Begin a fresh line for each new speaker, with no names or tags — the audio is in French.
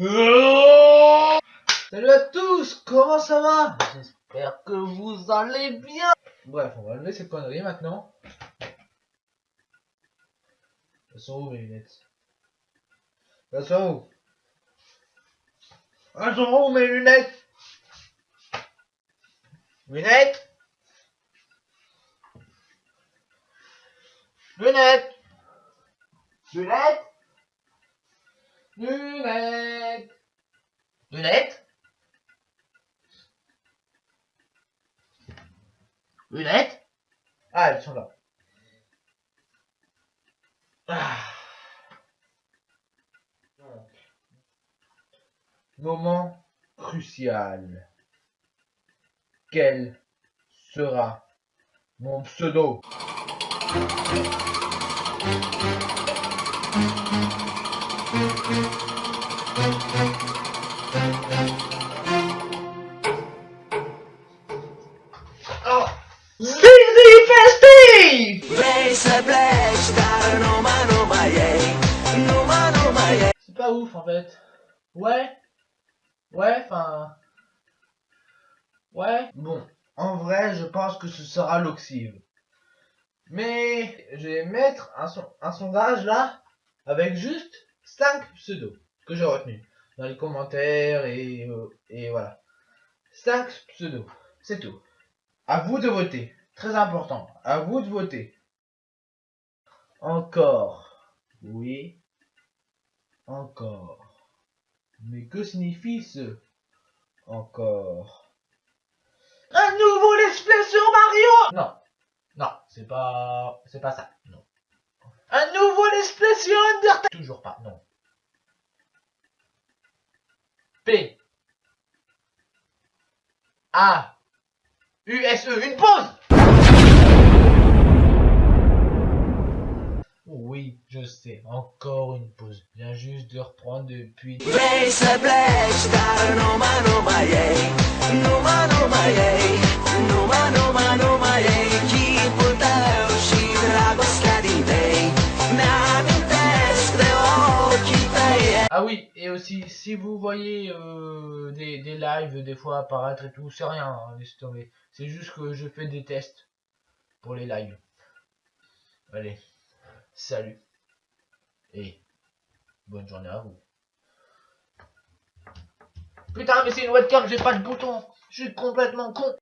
Salut à tous, comment ça va? J'espère que vous allez bien. Bref, on va lever ces conneries maintenant. Elles sont où mes lunettes? Elles sont où? Elles sont où mes lunettes? Lunettes? Lunettes? Lunettes? Lunettes Lunettes Lunettes Ah, elles sont là. Ah. Moment crucial. Quel sera mon pseudo? C'est pas ouf en fait. Ouais Ouais, enfin... Ouais Bon, en vrai, je pense que ce sera l'oxyve. Mais je vais mettre un, un sondage là, avec juste 5 pseudos que j'ai retenus dans les commentaires et, euh, voilà. 5 pseudos, c'est tout. À vous de voter. Très important. À vous de voter. Encore. Oui. Encore. Mais que signifie ce encore? Un nouveau let's sur Mario Non. Non, c'est pas... C'est pas ça. Non. Un nouveau let's sur Undertale Toujours pas, non. P. A. U. S. E. Une pause Oui, je sais. Encore une pause. Viens juste de reprendre depuis... Ah oui, et aussi, si vous voyez euh, des, lives des fois apparaître et tout, c'est rien, hein, tomber. C'est juste que je fais des tests pour les lives. Allez, salut. Et bonne journée à vous. Putain, mais c'est une webcam, j'ai pas de bouton. Je suis complètement con.